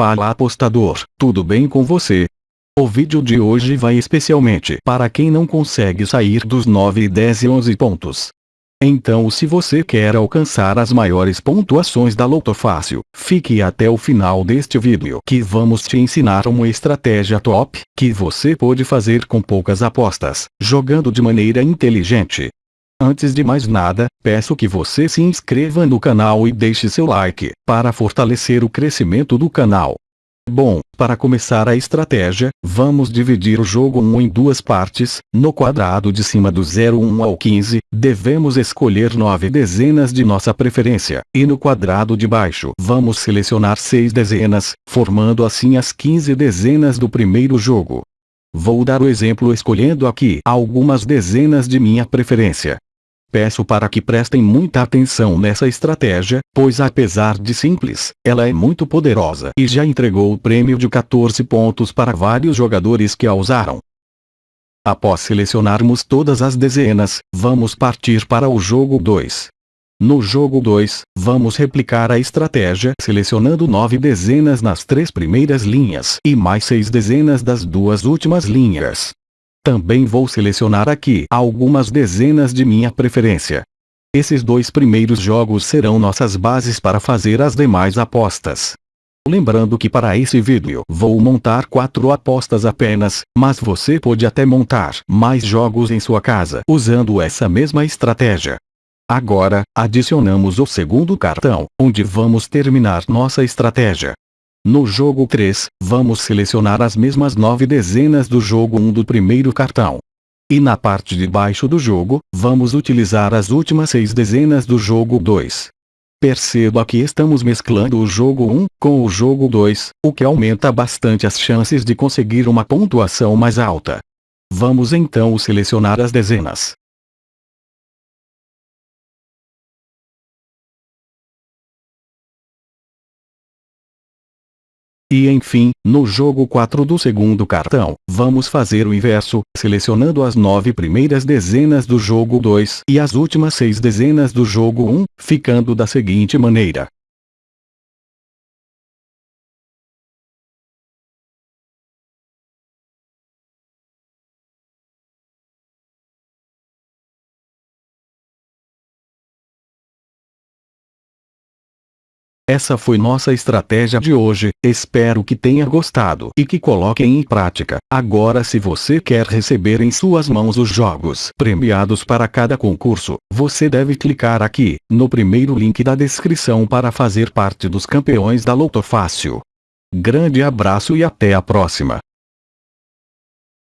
Fala apostador, tudo bem com você? O vídeo de hoje vai especialmente para quem não consegue sair dos 9, 10 e 11 pontos. Então se você quer alcançar as maiores pontuações da Loto Fácil, fique até o final deste vídeo que vamos te ensinar uma estratégia top, que você pode fazer com poucas apostas, jogando de maneira inteligente. Antes de mais nada, peço que você se inscreva no canal e deixe seu like, para fortalecer o crescimento do canal. Bom, para começar a estratégia, vamos dividir o jogo 1 em duas partes, no quadrado de cima do 01 ao 15, devemos escolher 9 dezenas de nossa preferência, e no quadrado de baixo vamos selecionar 6 dezenas, formando assim as 15 dezenas do primeiro jogo. Vou dar o exemplo escolhendo aqui algumas dezenas de minha preferência. Peço para que prestem muita atenção nessa estratégia, pois apesar de simples, ela é muito poderosa e já entregou o prêmio de 14 pontos para vários jogadores que a usaram. Após selecionarmos todas as dezenas, vamos partir para o jogo 2. No jogo 2, vamos replicar a estratégia selecionando 9 dezenas nas três primeiras linhas e mais 6 dezenas das duas últimas linhas. Também vou selecionar aqui algumas dezenas de minha preferência. Esses dois primeiros jogos serão nossas bases para fazer as demais apostas. Lembrando que para esse vídeo vou montar quatro apostas apenas, mas você pode até montar mais jogos em sua casa usando essa mesma estratégia. Agora, adicionamos o segundo cartão, onde vamos terminar nossa estratégia. No jogo 3, vamos selecionar as mesmas nove dezenas do jogo 1 do primeiro cartão. E na parte de baixo do jogo, vamos utilizar as últimas seis dezenas do jogo 2. Perceba que estamos mesclando o jogo 1 com o jogo 2, o que aumenta bastante as chances de conseguir uma pontuação mais alta. Vamos então selecionar as dezenas. E enfim, no jogo 4 do segundo cartão, vamos fazer o inverso, selecionando as nove primeiras dezenas do jogo 2 e as últimas seis dezenas do jogo 1, ficando da seguinte maneira. Essa foi nossa estratégia de hoje, espero que tenha gostado e que coloquem em prática. Agora se você quer receber em suas mãos os jogos premiados para cada concurso, você deve clicar aqui, no primeiro link da descrição para fazer parte dos campeões da Loto Fácil. Grande abraço e até a próxima.